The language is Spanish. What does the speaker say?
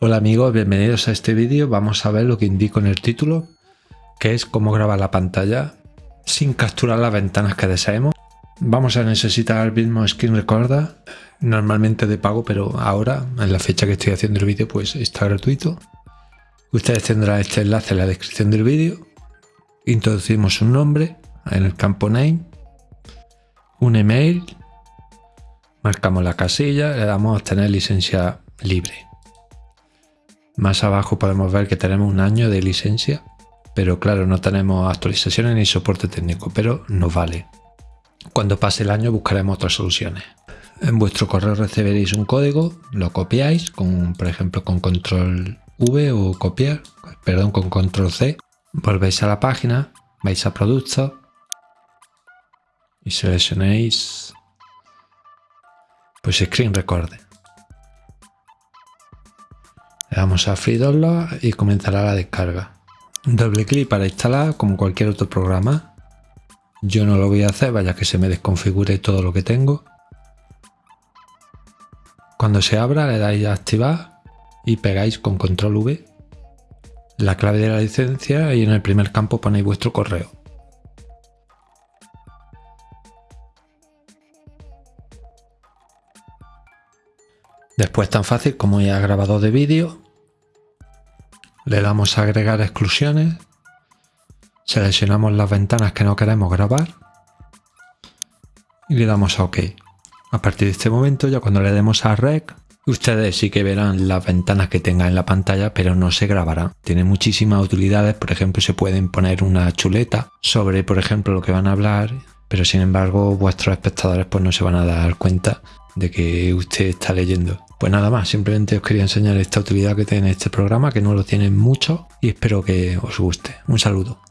Hola amigos, bienvenidos a este vídeo. Vamos a ver lo que indico en el título, que es cómo grabar la pantalla sin capturar las ventanas que deseemos. Vamos a necesitar el mismo Screen Recorder, normalmente de pago, pero ahora, en la fecha que estoy haciendo el vídeo, pues está gratuito. Ustedes tendrán este enlace en la descripción del vídeo. Introducimos un nombre en el campo Name, un email, marcamos la casilla, le damos a obtener licencia libre. Más abajo podemos ver que tenemos un año de licencia, pero claro, no tenemos actualizaciones ni soporte técnico, pero nos vale. Cuando pase el año buscaremos otras soluciones. En vuestro correo recibiréis un código, lo copiáis, con, por ejemplo con control V o copiar, perdón, con control C. Volvéis a la página, vais a productos y seleccionéis pues Screen Recorder. Le damos a Free Download y comenzará la descarga. Doble clic para instalar como cualquier otro programa. Yo no lo voy a hacer, vaya que se me desconfigure todo lo que tengo. Cuando se abra le dais a activar y pegáis con control V la clave de la licencia y en el primer campo ponéis vuestro correo. Después tan fácil como ya grabado de vídeo, le damos a agregar exclusiones, seleccionamos las ventanas que no queremos grabar y le damos a OK. A partir de este momento ya cuando le demos a Rec, ustedes sí que verán las ventanas que tenga en la pantalla pero no se grabará. Tiene muchísimas utilidades, por ejemplo se pueden poner una chuleta sobre por ejemplo lo que van a hablar pero sin embargo vuestros espectadores pues no se van a dar cuenta de que usted está leyendo. Pues nada más, simplemente os quería enseñar esta utilidad que tiene este programa, que no lo tienen mucho y espero que os guste. Un saludo.